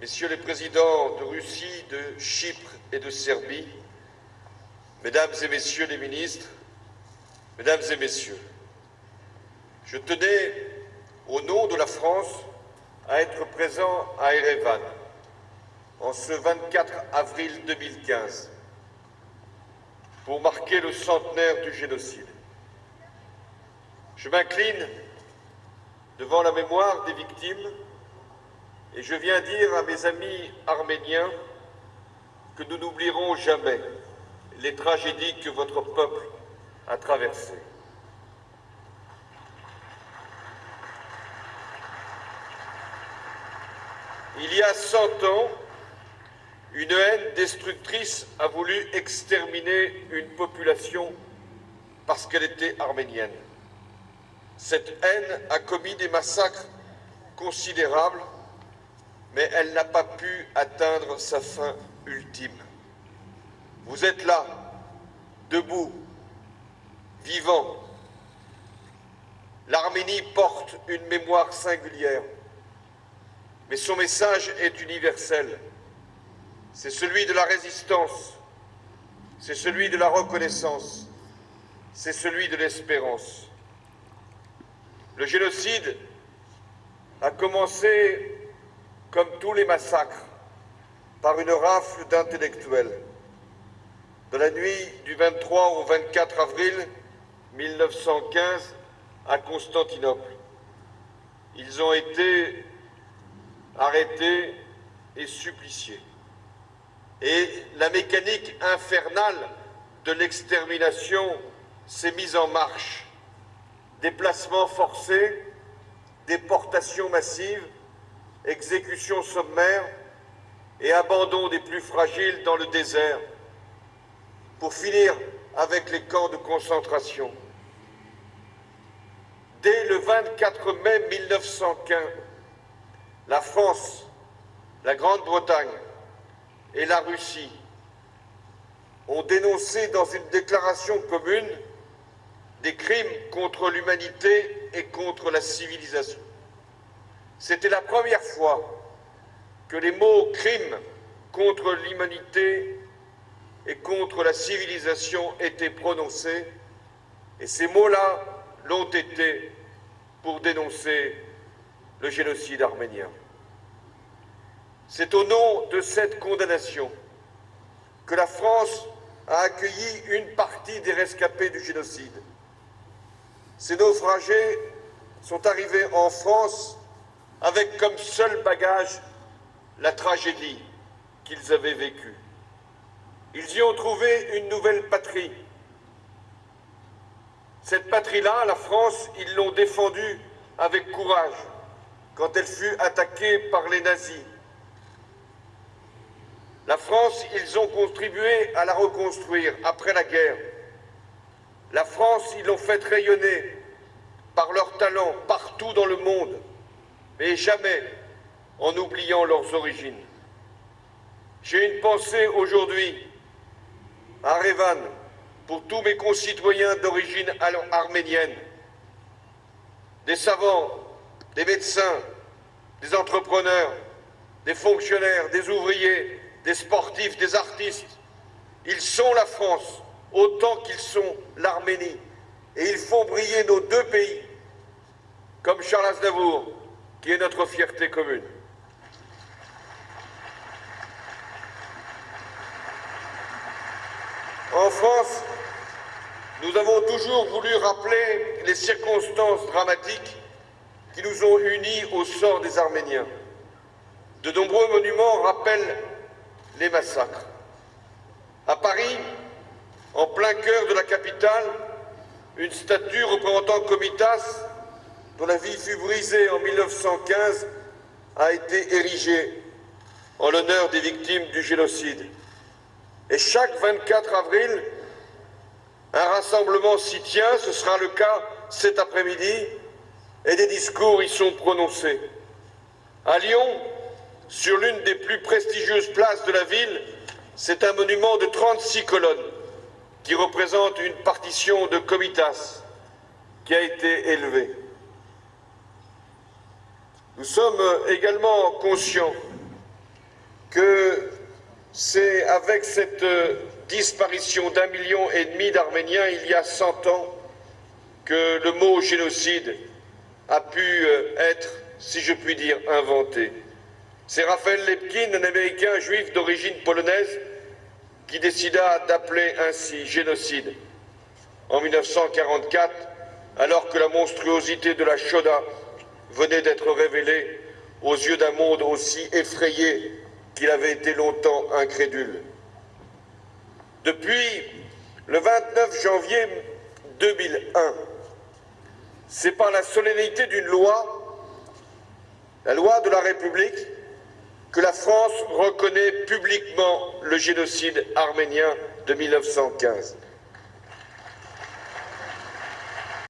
Messieurs les présidents de Russie, de Chypre et de Serbie, Mesdames et Messieurs les ministres, Mesdames et Messieurs, je tenais, au nom de la France, à être présent à Erevan en ce 24 avril 2015 pour marquer le centenaire du génocide. Je m'incline devant la mémoire des victimes et je viens dire à mes amis arméniens que nous n'oublierons jamais les tragédies que votre peuple a traversées. Il y a cent ans, une haine destructrice a voulu exterminer une population parce qu'elle était arménienne. Cette haine a commis des massacres considérables, mais elle n'a pas pu atteindre sa fin ultime. Vous êtes là, debout, vivant. L'Arménie porte une mémoire singulière, mais son message est universel. C'est celui de la résistance, c'est celui de la reconnaissance, c'est celui de l'espérance. Le génocide a commencé, comme tous les massacres, par une rafle d'intellectuels. De la nuit du 23 au 24 avril 1915 à Constantinople, ils ont été arrêtés et suppliciés. Et la mécanique infernale de l'extermination s'est mise en marche déplacements forcés, déportations massives, exécutions sommaires et abandon des plus fragiles dans le désert, pour finir avec les camps de concentration. Dès le 24 mai 1915, la France, la Grande-Bretagne et la Russie ont dénoncé dans une déclaration commune des crimes contre l'humanité et contre la civilisation. C'était la première fois que les mots « crimes contre l'humanité et contre la civilisation » étaient prononcés, et ces mots-là l'ont été pour dénoncer le génocide arménien. C'est au nom de cette condamnation que la France a accueilli une partie des rescapés du génocide ces naufragés sont arrivés en France avec comme seul bagage la tragédie qu'ils avaient vécue. Ils y ont trouvé une nouvelle patrie. Cette patrie-là, la France, ils l'ont défendue avec courage quand elle fut attaquée par les nazis. La France, ils ont contribué à la reconstruire après la guerre. La France, ils l'ont fait rayonner par leur talent partout dans le monde, mais jamais en oubliant leurs origines. J'ai une pensée aujourd'hui à Revan pour tous mes concitoyens d'origine arménienne, des savants, des médecins, des entrepreneurs, des fonctionnaires, des ouvriers, des sportifs, des artistes. Ils sont la France, autant qu'ils sont l'Arménie. Et ils font briller nos deux pays, comme Charles Aznavour, qui est notre fierté commune. En France, nous avons toujours voulu rappeler les circonstances dramatiques qui nous ont unis au sort des Arméniens. De nombreux monuments rappellent les massacres. À Paris, en plein cœur de la capitale, une statue représentant Comitas, dont la vie fut brisée en 1915, a été érigée en l'honneur des victimes du génocide. Et chaque 24 avril, un rassemblement s'y tient, ce sera le cas cet après-midi, et des discours y sont prononcés. À Lyon, sur l'une des plus prestigieuses places de la ville, c'est un monument de 36 colonnes qui représente une partition de Comitas qui a été élevée. Nous sommes également conscients que c'est avec cette disparition d'un million et demi d'Arméniens il y a cent ans que le mot génocide a pu être, si je puis dire, inventé. C'est Raphaël Lepkin, un Américain juif d'origine polonaise, qui décida d'appeler ainsi génocide en 1944, alors que la monstruosité de la Shoda venait d'être révélée aux yeux d'un monde aussi effrayé qu'il avait été longtemps incrédule. Depuis le 29 janvier 2001, c'est par la solennité d'une loi, la loi de la République, que la France reconnaît publiquement le génocide arménien de 1915.